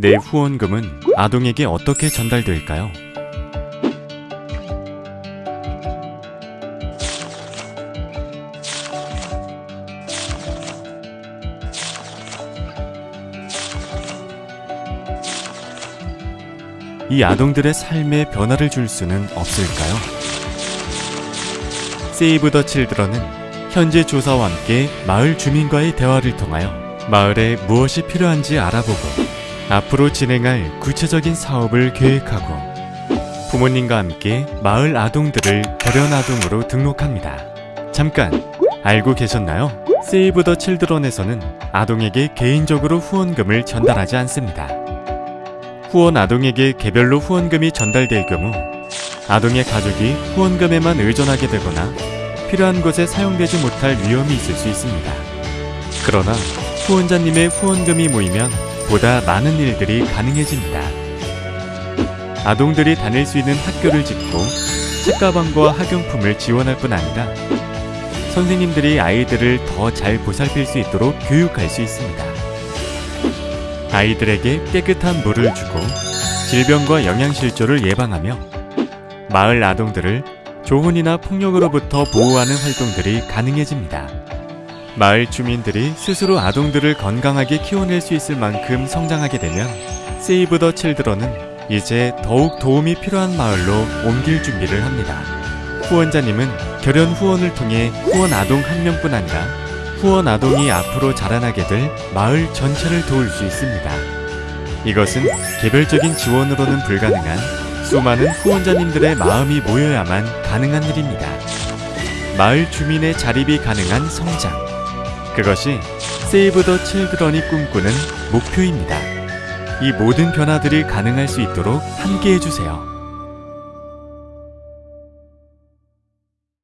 내 후원금은 아동에게 어떻게 전달될까요? 이 아동들의 삶에 변화를 줄 수는 없을까요? 세이브 더 칠드런은 현재 조사와 함께 마을 주민과의 대화를 통하여 마을에 무엇이 필요한지 알아보고 앞으로 진행할 구체적인 사업을 계획하고 부모님과 함께 마을 아동들을 결연 아동으로 등록합니다. 잠깐 알고 계셨나요? 세이브 더 칠드런에서는 아동에게 개인적으로 후원금을 전달하지 않습니다. 후원 아동에게 개별로 후원금이 전달될 경우 아동의 가족이 후원금에만 의존하게 되거나 필요한 곳에 사용되지 못할 위험이 있을 수 있습니다. 그러나 후원자님의 후원금이 모이면 보다 많은 일들이 가능해집니다. 아동들이 다닐 수 있는 학교를 짓고 책가방과 학용품을 지원할 뿐 아니라 선생님들이 아이들을 더 잘 보살필 수 있도록 교육할 수 있습니다. 아이들에게 깨끗한 물을 주고 질병과 영양실조를 예방하며 마을 아동들을 조혼이나 폭력으로부터 보호하는 활동들이 가능해집니다. 마을 주민들이 스스로 아동들을 건강하게 키워낼 수 있을 만큼 성장하게 되면 세이브 더 칠드런은 이제 더욱 도움이 필요한 마을로 옮길 준비를 합니다. 후원자님은 결연 후원을 통해 후원 아동 한 명뿐 아니라 후원 아동이 앞으로 자라나게 될 마을 전체를 도울 수 있습니다. 이것은 개별적인 지원으로는 불가능한 수많은 후원자님들의 마음이 모여야만 가능한 일입니다. 마을 주민의 자립이 가능한 성장. 그것이 세이브 더 칠드런이 꿈꾸는 목표입니다. 이 모든 변화들이 가능할 수 있도록 함께 해 주세요.